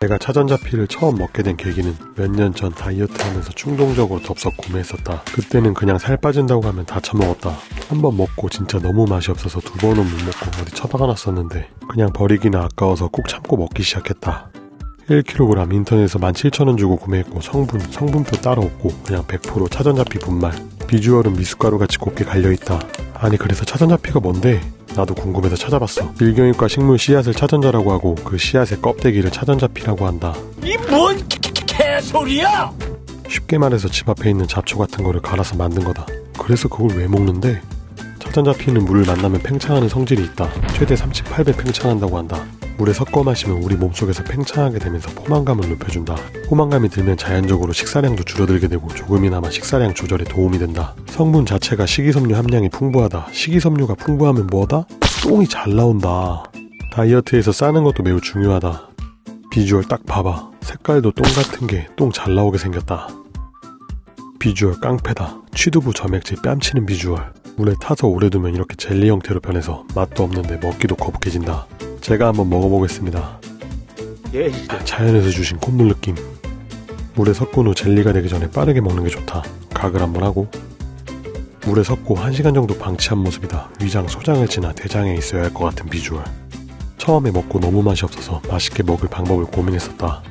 내가 차전자피를 처음 먹게 된 계기는 몇 년 전 다이어트 하면서 충동적으로 덥석 구매했었다. 그때는 그냥 살 빠진다고 하면 다 처먹었다. 한 번 먹고 진짜 너무 맛이 없어서 두 번은 못 먹고 어디 처박아 놨었는데 그냥 버리기나 아까워서 꾹 참고 먹기 시작했다. 1kg 인터넷에서 17,000원 주고 구매했고 성분, 성분표 따로 없고 그냥 100% 차전자피 분말. 비주얼은 미숫가루 같이 곱게 갈려있다. 아니 그래서 차전자피가 뭔데? 나도 궁금해서 찾아봤어. 일경육과 식물 씨앗을 차전자라고 하고 그 씨앗의 껍데기를 차전자피라고 한다. 이 뭔 개소리야! 쉽게 말해서 집 앞에 있는 잡초 같은 거를 갈아서 만든 거다. 그래서 그걸 왜 먹는데? 차전자피는 물을 만나면 팽창하는 성질이 있다. 최대 38배 팽창한다고 한다. 물에 섞어 마시면 우리 몸속에서 팽창하게 되면서 포만감을 높여준다. 포만감이 들면 자연적으로 식사량도 줄어들게 되고 조금이나마 식사량 조절에 도움이 된다. 성분 자체가 식이섬유 함량이 풍부하다. 식이섬유가 풍부하면 뭐다? 똥이 잘 나온다. 다이어트에서 싸는 것도 매우 중요하다. 비주얼 딱 봐봐. 색깔도 똥 같은 게 똥 잘 나오게 생겼다. 비주얼 깡패다. 취두부 점액질 뺨치는 비주얼. 물에 타서 오래 두면 이렇게 젤리 형태로 변해서 맛도 없는데 먹기도 거북해진다. 제가 한번 먹어보겠습니다. 예, 자연에서 주신 콧물 느낌. 물에 섞은 후 젤리가 되기 전에 빠르게 먹는 게 좋다. 각을 한번 하고 물에 섞고 1시간 정도 방치한 모습이다. 위장 소장을 지나 대장에 있어야 할 것 같은 비주얼. 처음에 먹고 너무 맛이 없어서 맛있게 먹을 방법을 고민했었다.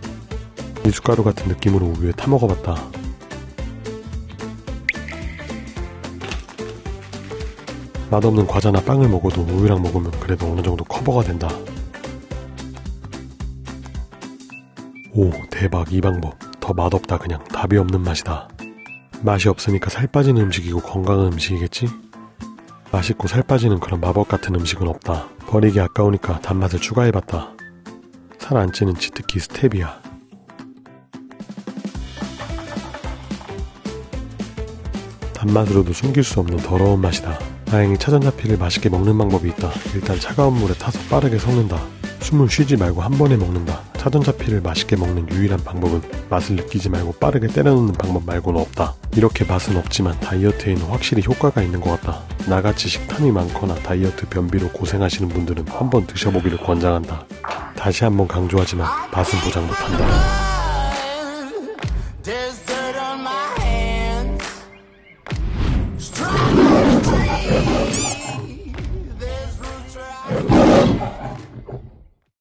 미숫가루 같은 느낌으로 우유에 타 먹어봤다. 맛없는 과자나 빵을 먹어도 우유랑 먹으면 그래도 어느 정도 커버가 된다. 오, 대박, 이 방법. 더 맛없다, 그냥. 답이 없는 맛이다. 맛이 없으니까 살 빠지는 음식이고 건강한 음식이겠지? 맛있고 살 빠지는 그런 마법 같은 음식은 없다. 버리기 아까우니까 단맛을 추가해봤다. 살 안 찌는 치트키 스테비아. 단맛으로도 숨길 수 없는 더러운 맛이다. 다행히 차전자피를 맛있게 먹는 방법이 있다. 일단 차가운 물에 타서 빠르게 섞는다. 숨을 쉬지 말고 한 번에 먹는다. 차전자피를 맛있게 먹는 유일한 방법은 맛을 느끼지 말고 빠르게 때려넣는 방법 말고는 없다. 이렇게 맛은 없지만 다이어트에는 확실히 효과가 있는 것 같다. 나같이 식탐이 많거나 다이어트 변비로 고생하시는 분들은 한번 드셔보기를 권장한다. 다시 한번 강조하지만 맛은 보장 못한다.